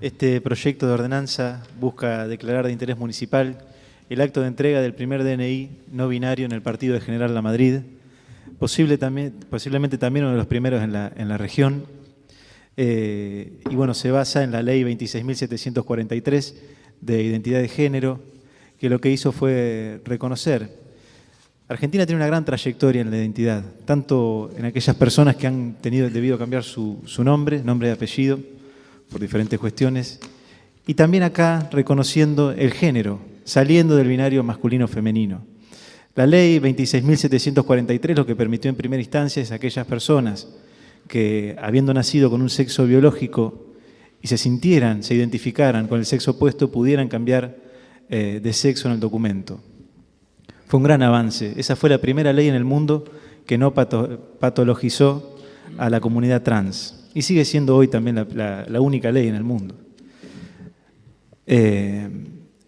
Este proyecto de ordenanza busca declarar de interés municipal el acto de entrega del primer DNI no binario en el partido de General La Madrid, posiblemente también uno de los primeros en la, en la región. Eh, y bueno, se basa en la ley 26.743 de identidad de género, que lo que hizo fue reconocer. Argentina tiene una gran trayectoria en la identidad, tanto en aquellas personas que han tenido debido cambiar su, su nombre, nombre y apellido, por diferentes cuestiones, y también acá reconociendo el género, saliendo del binario masculino-femenino. La ley 26.743 lo que permitió en primera instancia es a aquellas personas que, habiendo nacido con un sexo biológico y se sintieran, se identificaran con el sexo opuesto, pudieran cambiar eh, de sexo en el documento. Fue un gran avance. Esa fue la primera ley en el mundo que no patologizó a la comunidad trans y sigue siendo hoy también la, única ley en el mundo. Eh,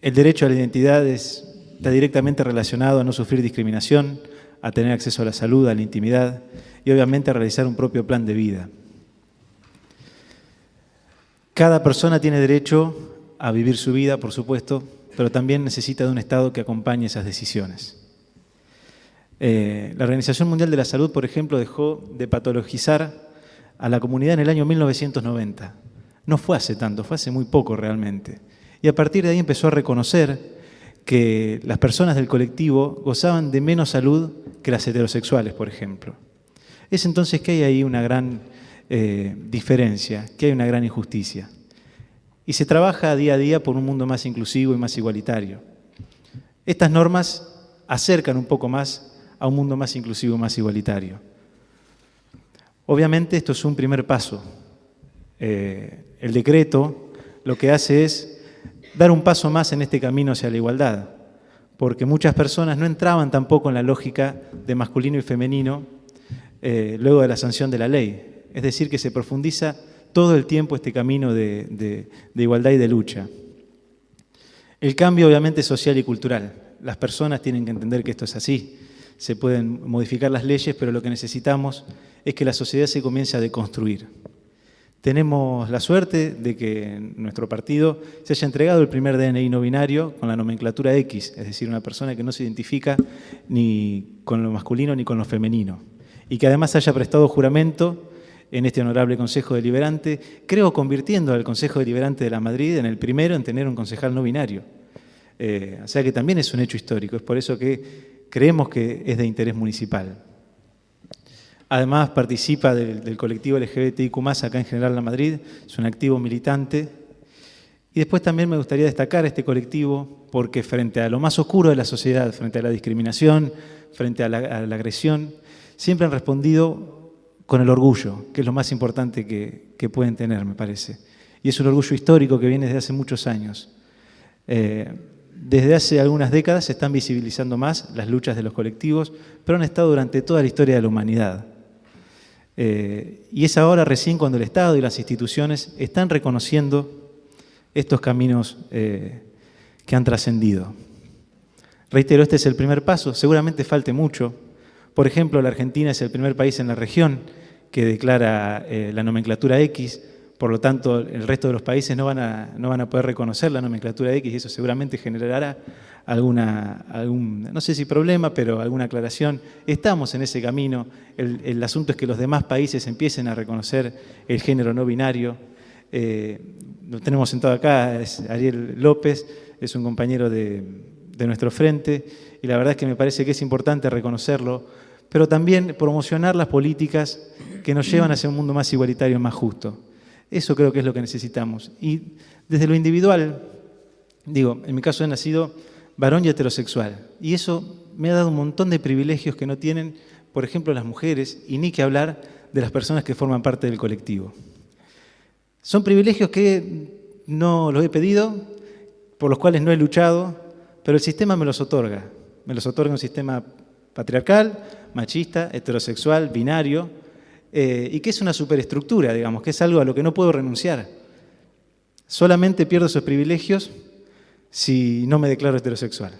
el derecho a la identidad está directamente relacionado a no sufrir discriminación, a tener acceso a la salud, a la intimidad y obviamente a realizar un propio plan de vida. Cada persona tiene derecho a vivir su vida, por supuesto, pero también necesita de un Estado que acompañe esas decisiones. Eh, la Organización Mundial de la Salud, por ejemplo, dejó de patologizar a la comunidad en el año 1990. No fue hace tanto, fue hace muy poco realmente. Y a partir de ahí empezó a reconocer que las personas del colectivo gozaban de menos salud que las heterosexuales, por ejemplo. Es entonces que hay ahí una gran eh, diferencia, que hay una gran injusticia. Y se trabaja día a día por un mundo más inclusivo y más igualitario. Estas normas acercan un poco más a un mundo más inclusivo y más igualitario. Obviamente esto es un primer paso. Eh, el decreto lo que hace es dar un paso más en este camino hacia la igualdad, porque muchas personas no entraban tampoco en la lógica de masculino y femenino eh, luego de la sanción de la ley. Es decir, que se profundiza todo el tiempo este camino de, de igualdad y de lucha. El cambio obviamente es social y cultural. Las personas tienen que entender que esto es así. Se pueden modificar las leyes, pero lo que necesitamos es que la sociedad se comience a deconstruir. Tenemos la suerte de que nuestro partido se haya entregado el primer DNI no binario con la nomenclatura X, es decir, una persona que no se identifica ni con lo masculino ni con lo femenino, y que además haya prestado juramento en este honorable Consejo Deliberante, creo convirtiendo al Consejo Deliberante de la Madrid en el primero en tener un concejal no binario. Eh, o sea que también es un hecho histórico, es por eso que creemos que es de interés municipal. Además participa del, colectivo LGBTIQ+, acá en General La Madrid, es un activo militante. Y después también me gustaría destacar este colectivo porque frente a lo más oscuro de la sociedad, frente a la discriminación, frente a la, agresión, siempre han respondido con el orgullo, que es lo más importante que, pueden tener, me parece. Y es un orgullo histórico que viene desde hace muchos años. Eh, desde hace algunas décadas se están visibilizando más las luchas de los colectivos, pero han estado durante toda la historia de la humanidad. Eh, y es ahora recién cuando el Estado y las instituciones están reconociendo estos caminos eh, que han trascendido. Reitero, este es el primer paso, seguramente falte mucho. Por ejemplo, la Argentina es el primer país en la región que declara eh, la nomenclatura X, por lo tanto el resto de los países no van, a, no van a poder reconocer la nomenclatura X y eso seguramente generará alguna, algún, no sé si problema, pero alguna aclaración. Estamos en ese camino. El, asunto es que los demás países empiecen a reconocer el género no binario. Eh, lo tenemos sentado acá, es Ariel López, es un compañero de, de nuestro frente, y la verdad es que me parece que es importante reconocerlo, pero también promocionar las políticas que nos llevan hacia un mundo más igualitario y más justo. Eso creo que es lo que necesitamos. Y desde lo individual, digo, en mi caso he nacido varón y heterosexual. Y eso me ha dado un montón de privilegios que no tienen, por ejemplo, las mujeres, y ni que hablar de las personas que forman parte del colectivo. Son privilegios que no los he pedido, por los cuales no he luchado, pero el sistema me los otorga. Me los otorga un sistema patriarcal, machista, heterosexual, binario, eh, y que es una superestructura, digamos, que es algo a lo que no puedo renunciar. Solamente pierdo esos privilegios si no me declaro heterosexual.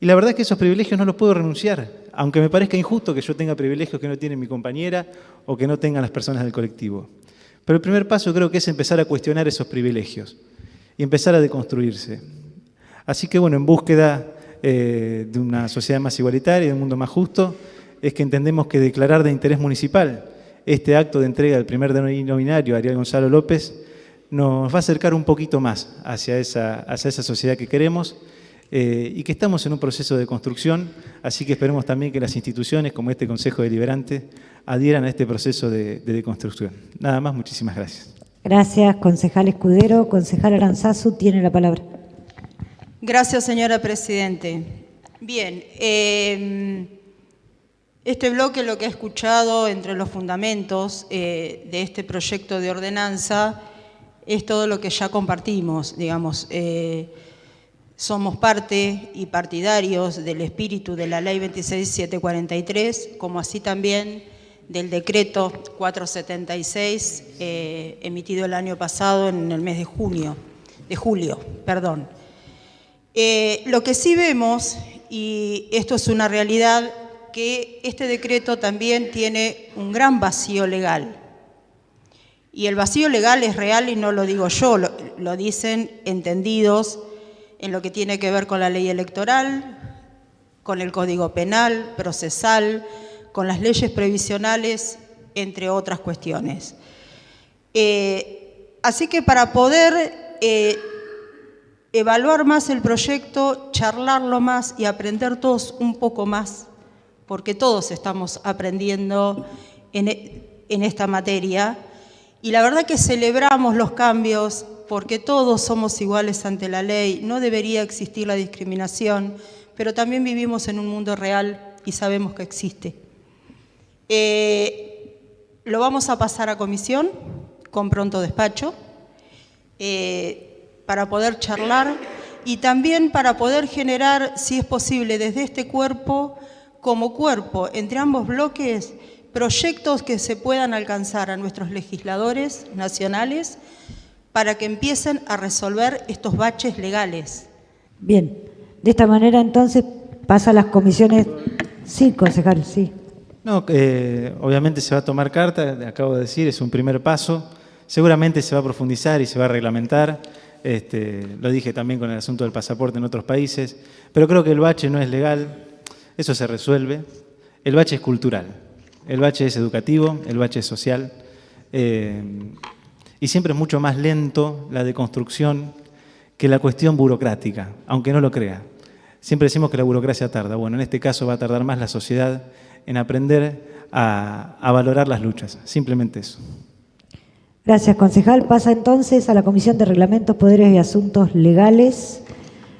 Y la verdad es que esos privilegios no los puedo renunciar, aunque me parezca injusto que yo tenga privilegios que no tiene mi compañera o que no tengan las personas del colectivo. Pero el primer paso creo que es empezar a cuestionar esos privilegios y empezar a deconstruirse. Así que bueno, en búsqueda eh, de una sociedad más igualitaria, de un mundo más justo, es que entendemos que declarar de interés municipal este acto de entrega del primer denominario Ariel Gonzalo López nos va a acercar un poquito más hacia esa, hacia esa sociedad que queremos eh, y que estamos en un proceso de construcción, así que esperemos también que las instituciones como este Consejo Deliberante adhieran a este proceso de, de deconstrucción. Nada más, muchísimas gracias. Gracias, concejal Escudero. Concejal Aranzazu tiene la palabra. Gracias, señora Presidente. Bien, eh, este bloque lo que ha escuchado entre los fundamentos eh, de este proyecto de ordenanza es todo lo que ya compartimos, digamos. Eh, somos parte y partidarios del espíritu de la Ley 26743, como así también del decreto 476 eh, emitido el año pasado en el mes de junio, de julio, perdón. Lo que sí vemos, y esto es una realidad, que este decreto también tiene un gran vacío legal. Y el vacío legal es real y no lo digo yo, lo, dicen entendidos en lo que tiene que ver con la ley electoral, con el Código Penal, procesal, con las leyes previsionales, entre otras cuestiones. Eh, así que para poder eh, evaluar más el proyecto, charlarlo más y aprender todos un poco más, porque todos estamos aprendiendo en, en esta materia, y la verdad que celebramos los cambios porque todos somos iguales ante la ley, no debería existir la discriminación, pero también vivimos en un mundo real y sabemos que existe. Eh, lo vamos a pasar a comisión con pronto despacho eh, para poder charlar y también para poder generar, si es posible, desde este cuerpo, como cuerpo, entre ambos bloques, proyectos que se puedan alcanzar a nuestros legisladores nacionales para que empiecen a resolver estos baches legales. Bien, de esta manera entonces pasa a las comisiones. Sí, concejal, sí. No, eh, obviamente se va a tomar carta, acabo de decir, es un primer paso. Seguramente se va a profundizar y se va a reglamentar. Este, lo dije también con el asunto del pasaporte en otros países. Pero creo que el bache no es legal, eso se resuelve. El bache es cultural, el bache es educativo, el bache es social. Eh, y siempre es mucho más lento la deconstrucción que la cuestión burocrática, aunque no lo crea. Siempre decimos que la burocracia tarda. Bueno, en este caso va a tardar más la sociedad en aprender a, a valorar las luchas. Simplemente eso. Gracias, concejal. Pasa entonces a la Comisión de Reglamentos, Poderes y Asuntos Legales.